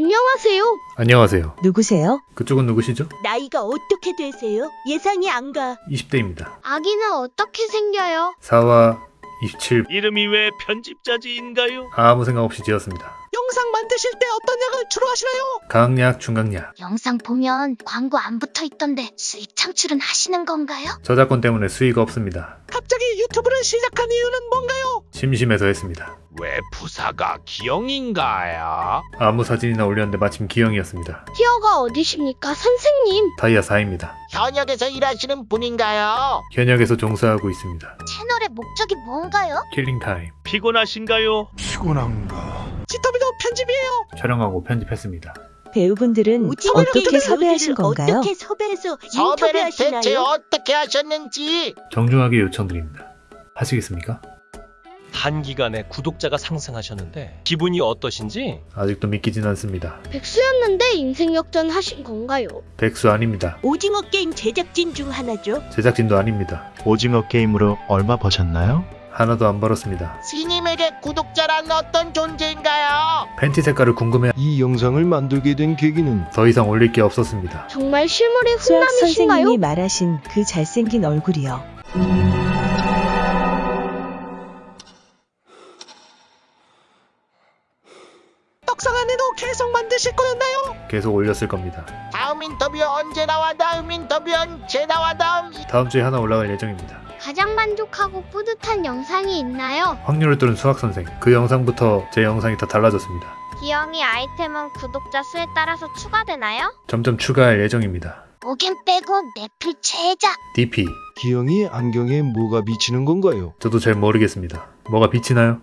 안녕하세요. 안녕하세요. 누구세요? 그쪽은 누구시죠? 나이가 어떻게 되세요? 예상이 안 가. 20대입니다. 아기는 어떻게 생겨요? 4와 27 이름이 왜 편집자지인가요? 아무 생각 없이 지었습니다. 영상 만드실 때 어떤 약을 주로 하시나요? 강약, 중강약. 영상 보면 광고 안 붙어 있던데 수익 창출은 하시는 건가요? 저작권 때문에 수익 없습니다. 유튜브를 시작한 이유는 뭔가요? 심심해서 했습니다. 왜 프사가 기영인가요? 아무 사진이나 올렸는데 마침 기영이었습니다. tier가 어디십니까, 선생님? 다이아 4입니다. 현역에서 일하시는 분인가요? 현역에서 종사하고 있습니다. 채널의 목적이 뭔가요? killing time. 피곤하신가요? 지터비도 편집이에요. 촬영하고 편집했습니다. 배우분들은 어떻게 섭외하신 건가요? 어떻게 섭외해서 인터뷰하시나요? 대체 어떻게 하셨는지. 정중하게 요청드립니다. 하시겠습니까? 단기간에 구독자가 상승하셨는데 기분이 어떠신지 아직도 믿기진 않습니다. 백수였는데 인생 역전 하신 건가요? 백수 아닙니다. 오징어 게임 제작진 중 하나죠. 제작진도 아닙니다. 오징어 게임으로 얼마 버셨나요? 하나도 안 벌었습니다. 스님에게 구독자란 어떤 존재인가요? 팬티 색깔을 궁금해 이 영상을 만들게 된 계기는 더 이상 올릴 게 없었습니다. 정말 수학 훈남이신가요? 선생님이 말하신 그 잘생긴 얼굴이요. 안에도 계속 만드실 거였나요? 계속 올렸을 겁니다. 다음 인터뷰 언제 나와? 다음 인터뷰 언제 나와? 다음 다음 주에 하나 올라갈 예정입니다. 가장 만족하고 뿌듯한 영상이 있나요? 확률을 뚫은 수학 선생. 그 영상부터 제 영상이 다 달라졌습니다. 기영이 아이템은 구독자 수에 따라서 추가되나요? 점점 추가할 예정입니다. 오겐 빼고 내필 최자 DP. 기영이 안경에 뭐가 비치는 건가요? 저도 잘 모르겠습니다. 뭐가 비치나요?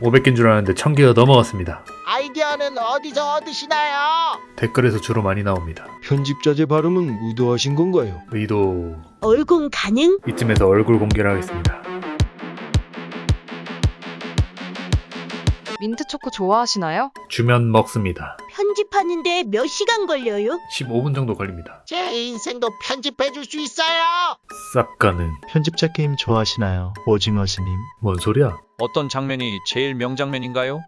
500개인 줄 알았는데 1000개가 넘어갔습니다. 아이디어는 어디서 얻으시나요? 댓글에서 주로 많이 나옵니다. 편집자재 발음은 의도하신 건가요? 의도 얼공 가능? 이쯤에서 얼굴 공개를 하겠습니다. 민트 초코 좋아하시나요? 주면 먹습니다. 편집하는데 몇 시간 걸려요? 15분 정도 걸립니다. 제 인생도 편집해 줄 수 있어요. 싹 가는 편집자 게임 좋아하시나요? 오징어 스님. 뭔 소리야? 어떤 장면이 제일 명장면인가요?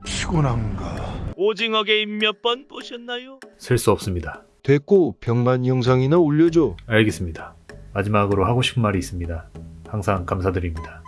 오징어 게임 몇 번 보셨나요? 셀 수 없습니다. 됐고 병만 영상이나 올려줘. 알겠습니다. 마지막으로 하고 싶은 말이 있습니다. 항상 감사드립니다.